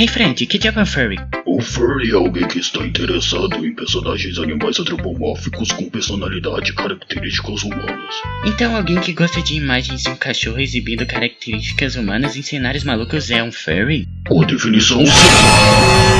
Hey friend, que diabo é um furry? O furry é alguém que está interessado em personagens animais antropomórficos com personalidade e características humanas. Então alguém que gosta de imagens de um cachorro exibindo características humanas em cenários malucos é um furry? Por definição, sim.